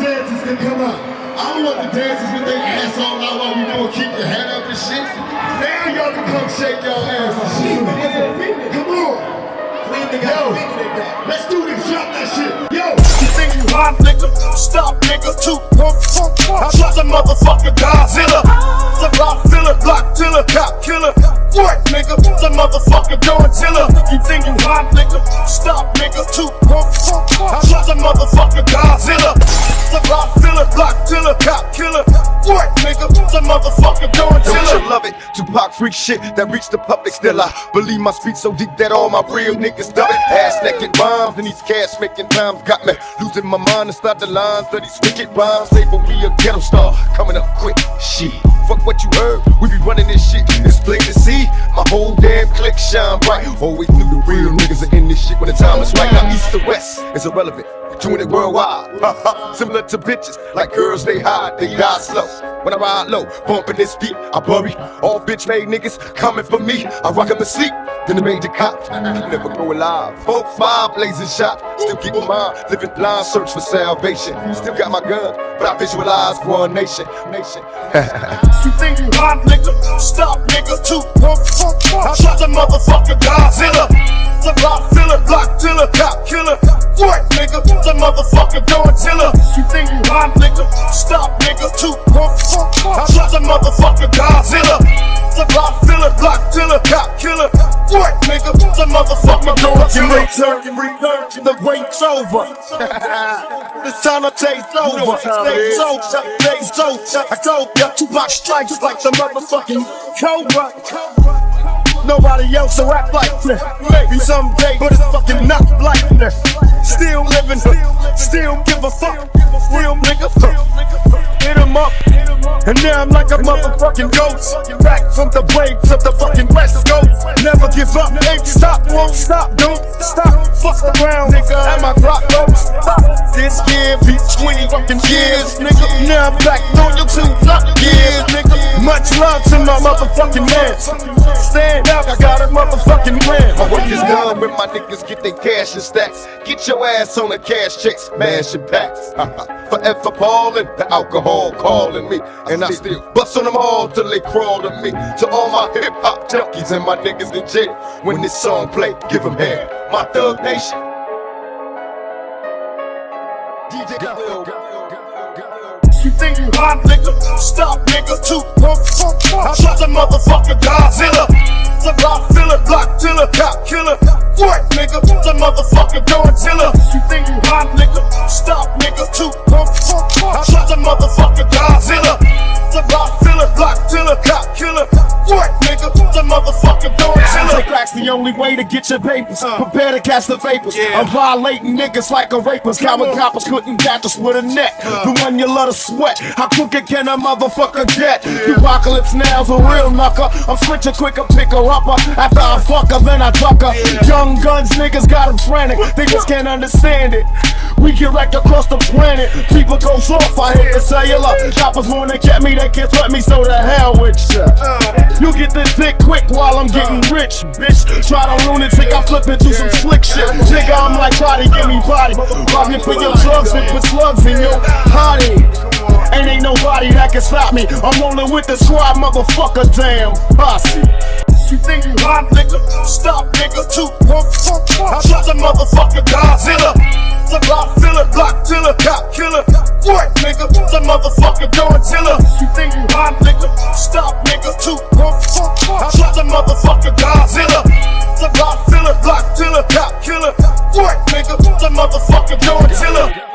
to come out. I don't want the dancers with their ass all out while we doing keep your head up and shit. Now y'all can come shake your ass and shit. Come on. Yo, let's do this. Drop that shit. Yo. You think you hot, nigga? Stop, nigga. Two pump, pump, pump. The motherfucking Godzilla. The rock filler, block tiller, cop killer. What, nigga? The motherfucking Godzilla. You think you hot, nigga? Stop, nigga. Two pump, pump, pump. Shut the motherfucking Godzilla. The rock filler, block tiller, cop killer. What, nigga? The motherfucking Tupac freak shit that reached the public. Still, I believe my speech so deep that all my real niggas dub it. Ass naked bombs and these cash making times got me losing my mind and start the lines of these wicked rhymes. Say for we a ghetto star coming up quick. Shit, fuck what you heard. We be running this shit. It's plain to see. My whole damn clique shine bright. Always knew the real niggas are in this shit when the time is right. Now east to west is irrelevant. Doing it worldwide. Similar to bitches, like girls they hide, they die slow. When I ride low, bumping this beat, I bury all bitch made niggas coming for me. I rock 'em to sleep, then the major cop. Never go alive. Four, five blazing shot. Still keep my mind, living blind, search for salvation. Still got my gun, but I visualize a nation. Nation. You think you hot, nigga? Stop, nigga. Two pump, pump, pump. Shut the motherfucking Godzilla. Pump. Shut the motherfucking Godzilla. The filler, block tiller, cop killer. What, nigga? The motherfucking Godzilla. Return, return, the wait's over. It's time to take over. Stay so, stay so. I told ya, Tupac strikes like the motherfucking Cobra. Nobody else will rap like this. Maybe someday, but it's fucking not like this. Still living, still give a fuck. Real nigga, hit him up. And now I'm like a motherfucking ghost. Back from the waves of the fucking West Coast. Never give up, ain't stop, won't stop, don't stop. Fuck around, nigga, and my clock don't stop. This year be 20 fucking years, nigga. Now I'm back on your two fuck years, nigga. Much love to my motherfucking man. Stand up, I got a motherfucking plan. My work is done when my niggas get their cash and stacks. Get your ass on the cash checks, mash and packs. Forever ballin', the alcohol calling me. And I still bust on them all till they crawl to me. To all my hip hop junkies and my niggas in jail. When this song play, give them hair. My thug nation. DJ Will. You think you hot, nigga? Stop, nigga. Two pump, pump, pump. Shut the motherfucking Godzilla. The rock filler, block tiller, cop killer. What, nigga? The motherfucking Godzilla. You think you hot, The motherfucking Crack's the only way to get your papers. Uh. Prepare to catch the vapors. I'm violating niggas like a rapist. Common coppers couldn't catch us with a net. Uh. The one you love to sweat. How crooked can a motherfucker get? Apocalypse now's a real knucker. I'm switching quicker, pick her upper. Uh, after I fuck her, then I duck her. Young guns, niggas got them frantic. They just can't understand it. We get wrecked across the planet. People go off, I hit the cellular. Choppers wanna get me, they can't threat me, so the hell with ya. You get this dick quick while I'm getting rich, bitch. Try to lunatic, I flip into some slick shit. Nigga, I'm like, try to give me body. You for your drugs and put slugs in your body. And ain't nobody that can stop me. I'm rolling with the squad, motherfucker, damn posse. You think you hot, nigga? Stop, nigga. Two pump. Shut the motherfucking Godzilla. It's a motherfucking Godzilla. You think you hot, nigga? Stop, nigga. Two pumps. I'm like a motherfucking Godzilla. The block filler, block killer, cop killer. What, nigga? The motherfucking gorilla.